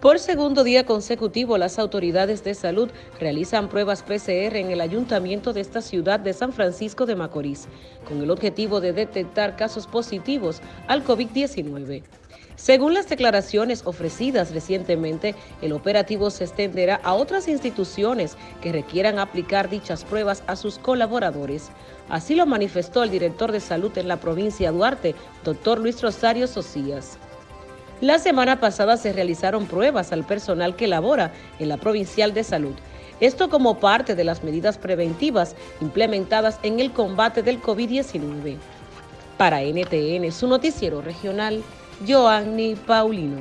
Por segundo día consecutivo, las autoridades de salud realizan pruebas PCR en el ayuntamiento de esta ciudad de San Francisco de Macorís, con el objetivo de detectar casos positivos al COVID-19. Según las declaraciones ofrecidas recientemente, el operativo se extenderá a otras instituciones que requieran aplicar dichas pruebas a sus colaboradores. Así lo manifestó el director de salud en la provincia de Duarte, doctor Luis Rosario Socias. La semana pasada se realizaron pruebas al personal que labora en la Provincial de Salud. Esto como parte de las medidas preventivas implementadas en el combate del COVID-19. Para NTN, su noticiero regional, Joanny Paulino.